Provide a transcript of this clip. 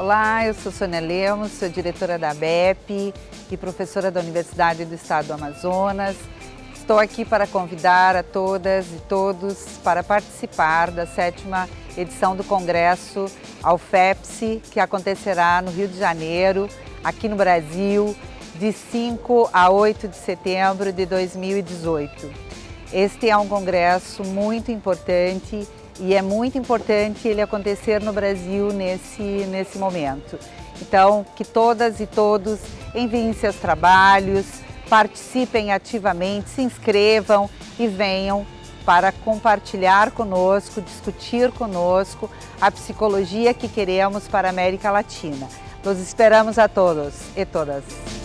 Olá, eu sou Sônia Lemos, sou diretora da BEP e professora da Universidade do Estado do Amazonas. Estou aqui para convidar a todas e todos para participar da sétima edição do Congresso Alfepsi, que acontecerá no Rio de Janeiro, aqui no Brasil, de 5 a 8 de setembro de 2018. Este é um congresso muito importante e é muito importante ele acontecer no Brasil nesse, nesse momento. Então, que todas e todos enviem seus trabalhos, participem ativamente, se inscrevam e venham para compartilhar conosco, discutir conosco a psicologia que queremos para a América Latina. Nos esperamos a todos e todas.